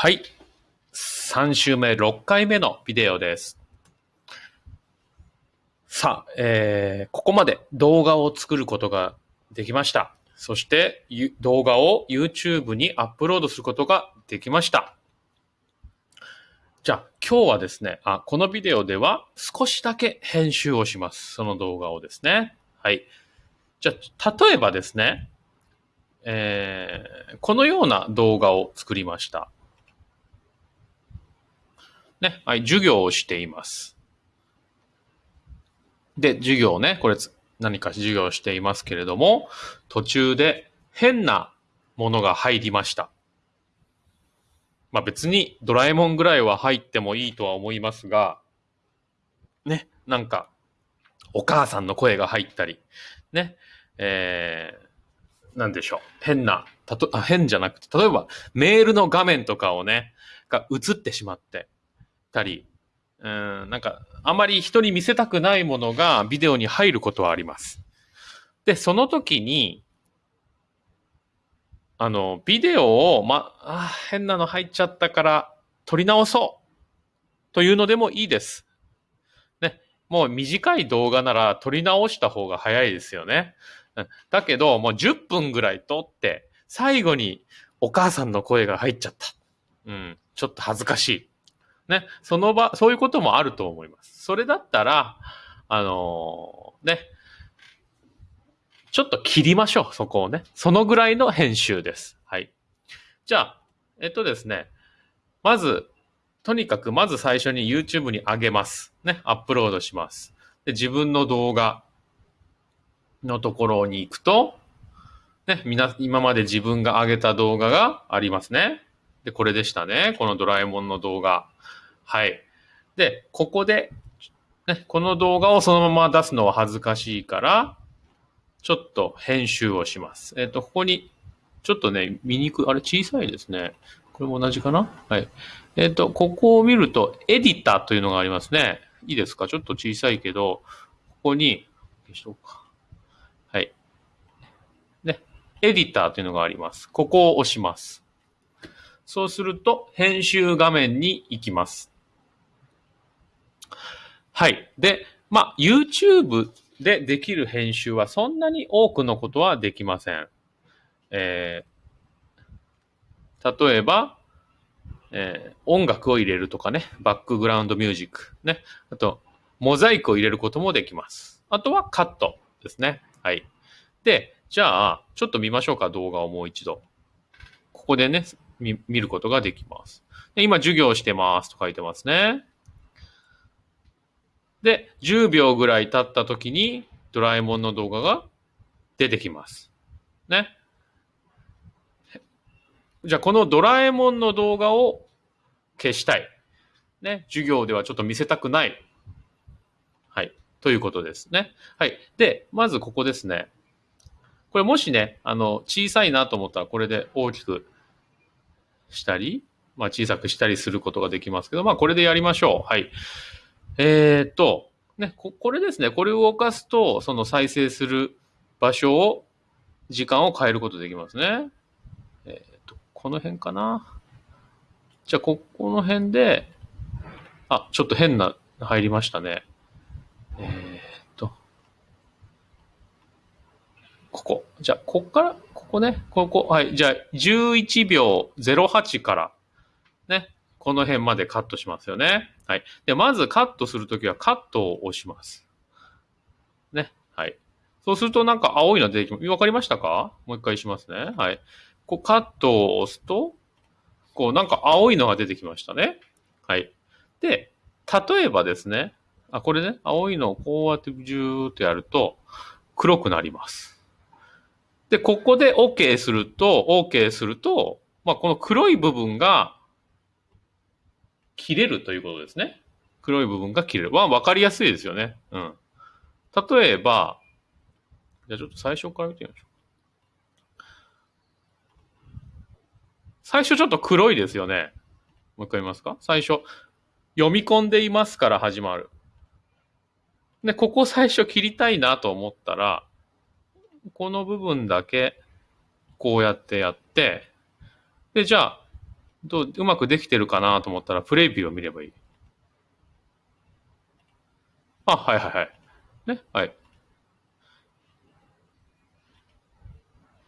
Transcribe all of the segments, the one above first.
はい。3週目、6回目のビデオです。さあ、えー、ここまで動画を作ることができました。そして、動画を YouTube にアップロードすることができました。じゃあ、今日はですね、あ、このビデオでは少しだけ編集をします。その動画をですね。はい。じゃあ、例えばですね、えー、このような動画を作りました。ね、はい、授業をしています。で、授業ね、これ何か授業をしていますけれども、途中で変なものが入りました。まあ別にドラえもんぐらいは入ってもいいとは思いますが、ね、なんか、お母さんの声が入ったり、ね、えー、なんでしょう、変な、たとあ変じゃなくて、例えばメールの画面とかをね、が映ってしまってたり、うん、なんか、あまり人に見せたくないものがビデオに入ることはあります。で、その時に、あの、ビデオを、ま、あ変なの入っちゃったから撮り直そうというのでもいいです。ね。もう短い動画なら撮り直した方が早いですよね。だけど、もう10分ぐらい撮って、最後にお母さんの声が入っちゃった。うん。ちょっと恥ずかしい。ね。その場、そういうこともあると思います。それだったら、あのーね。ちょっと切りましょう、そこをね。そのぐらいの編集です。はい。じゃあ、えっとですね。まず、とにかく、まず最初に YouTube に上げます。ね。アップロードします。で、自分の動画のところに行くと、ね、みな、今まで自分が上げた動画がありますね。で、これでしたね。このドラえもんの動画。はい。で、ここで、ね、この動画をそのまま出すのは恥ずかしいから、ちょっと編集をします。えっ、と、ここに、ちょっとね、見にくい、あれ小さいですね。これも同じかな？はい。えっ、と、ここを見ると、エディターというのがありますね。いいですか？ちょっと小さいけど、ここに、消しとこうか。はい。ね、エディターというのがあります。ここを押します。そうすると、編集画面に行きます。はい。で、まあ、YouTube でできる編集はそんなに多くのことはできません。えー、例えば、えー音楽を入れるとかね、バックグラウンドミュージック、ね。あと、モザイクを入れることもできます。あとはカットですね。はい。で、じゃあ、ちょっと見ましょうか、動画をもう一度。ここでね、見見ることができます。で今、授業してますと書いてますね。で、10秒ぐらい経った時に、ドラえもんの動画が出てきます。ね。じゃあ、このドラえもんの動画を消したい。ね。授業ではちょっと見せたくない。はい。ということですね。はい。で、まずここですね。これもしね、あの、小さいなと思ったら、これで大きくしたり、まあ小さくしたりすることができますけど、まあこれでやりましょう。はい。えーっと、ね、ここれですね。これを動かすと、その再生する場所を、時間を変えることできますね。えーっと、この辺かな。じゃあ、ここの辺で、あ、ちょっと変な、入りましたね。えーっと、ここ。じゃあ、こっから、ここね、ここ、はい。じゃあ、11秒08から、ね、この辺までカットしますよね。はい。で、まずカットするときはカットを押します。ね。はい。そうするとなんか青いの出てきます。わかりましたか？もう一回しますね。はい。こうカットを押すと、こうなんか青いのが出てきましたね。はい。で、例えばですね、あ、これね、青いのをこうやってジューっとやると黒くなります。で、ここで OK すると、OK すると、まあ、この黒い部分が切れるということですね。黒い部分が切れる。まあ、わかりやすいですよね。うん。例えば、じゃあちょっと最初から見てみましょう。最初ちょっと黒いですよね。もう一回言いますか？最初、読み込んでいますから始まる。で、ここ最初切りたいなと思ったら、この部分だけ、こうやってやって、で、じゃあ、どう、うまくできてるかなと思ったら、プレビューを見ればいい。あ、はいはいはい。ね、はい。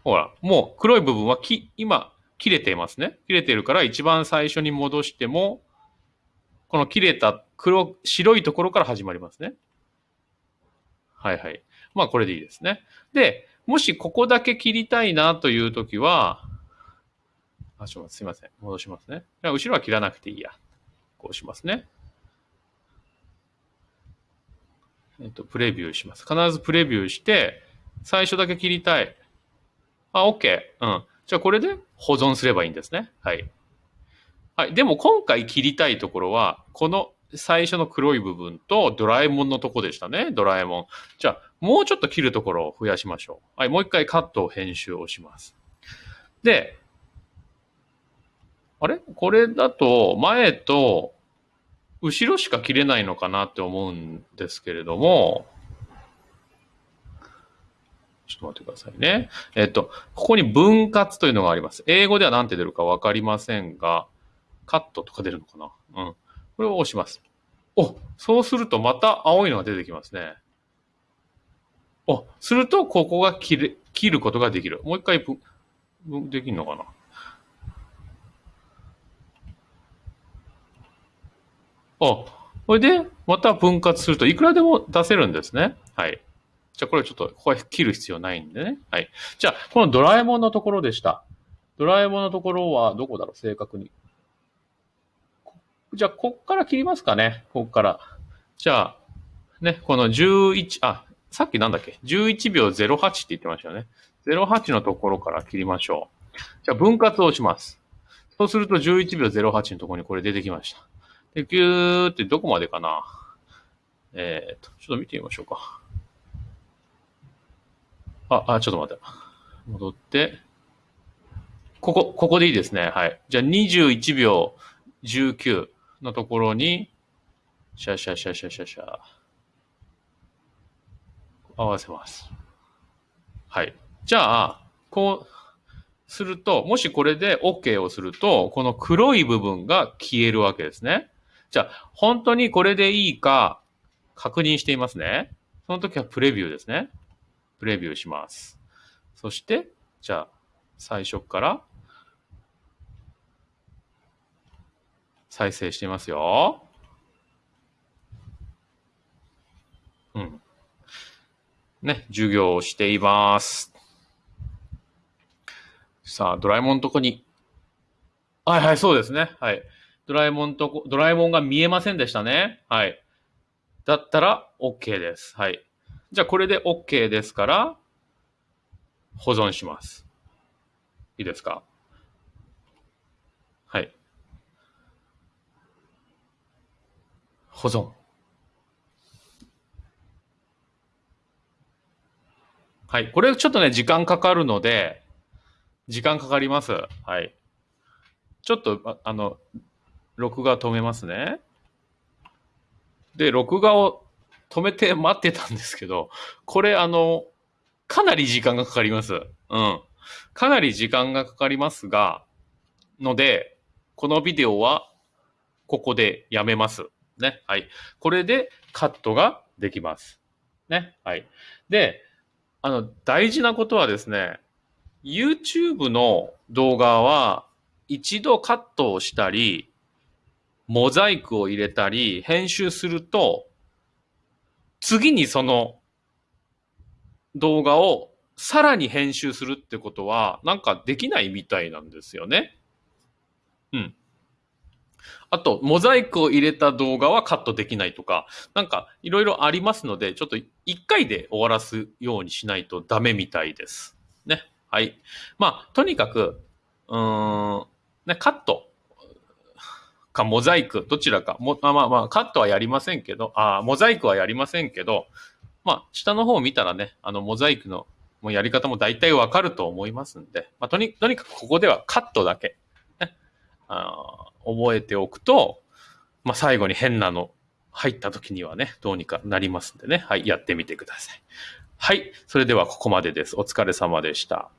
ほら、もう黒い部分はき、今、切れていますね。切れてるから一番最初に戻しても、この切れた黒、白いところから始まりますね。はいはい。まあこれでいいですね。で、もしここだけ切りたいなというときは、あ、ちょっとすいません。戻しますね。じゃあ後ろは切らなくていいや。こうしますね。えっと、プレビューします。必ずプレビューして、最初だけ切りたい。あ、OK。うん。じゃあこれで保存すればいいんですね。はい。はい。でも今回切りたいところは、この最初の黒い部分とドラえもんのとこでしたね。ドラえもん。じゃあ、もうちょっと切るところを増やしましょう。はい。もう一回カットを編集をします。で、あれ？これだと前と後ろしか切れないのかなって思うんですけれども、ちょっと待ってくださいね。えっと、ここに分割というのがあります。英語では何て出るかわかりませんが、カットとか出るのかな？うん。これを押します。お、そうするとまた青いのが出てきますね。お、するとここが切る、切ることができる。もう一回分できるのかな？あ、これで、また分割するといくらでも出せるんですね。はい。じゃあこれちょっと、ここは切る必要ないんでね。はい。じゃあ、このドラえもんのところでした。ドラえもんのところはどこだろう？正確に。じゃあ、こっから切りますかね。こっから。じゃあ、ね、この11、あ、さっきなんだっけ ?11 秒08って言ってましたよね。08のところから切りましょう。じゃあ、分割をします。そうすると11秒08のところにこれ出てきました。で、ぎゅーってどこまでかなえー、と、ちょっと見てみましょうか。あ、あ、ちょっと待って。戻って。ここ、ここでいいですね。はい。じゃあ21秒19のところに、シャシャシャシャシャシャ。合わせます。はい。じゃあ、こうすると、もしこれで OK をすると、この黒い部分が消えるわけですね。じゃあ、本当にこれでいいか確認していますね。その時はプレビューですね。プレビューします。そして、じゃあ、最初から再生していますよ。うん。ね、授業をしています。さあ、ドラえもんのとこに。はいはい、そうですね。はい。ドラえもんとこ、ドラえもんが見えませんでしたね。はい。だったら OK です。はい。じゃあこれで OK ですから、保存します。いいですか？はい。保存。はい。これちょっとね、時間かかるので、時間かかります。はい。ちょっと、あの、録画止めますね。で、録画を止めて待ってたんですけど、これあの、かなり時間がかかります。うん。かなり時間がかかりますが、ので、このビデオはここでやめます。ね。はい。これでカットができます。ね。はい。で、あの、大事なことはですね、YouTube の動画は一度カットをしたり、モザイクを入れたり、編集すると、次にその動画をさらに編集するってことは、なんかできないみたいなんですよね。うん。あと、モザイクを入れた動画はカットできないとか、なんかいろいろありますので、ちょっと一回で終わらすようにしないとダメみたいです。ね。はい。まあ、とにかく、うーん、ね、カットかモザイク、どちらか。もまあまあ、カットはやりませんけど、あモザイクはやりませんけど、まあ、下の方を見たらね、あの、モザイクのもうやり方も大体わかると思いますんで、まあ、とにとにかくここではカットだけ、ね、あ覚えておくと、まあ、最後に変なの入った時にはね、どうにかなりますんでね、はい、やってみてください。はい、それではここまでです。お疲れ様でした。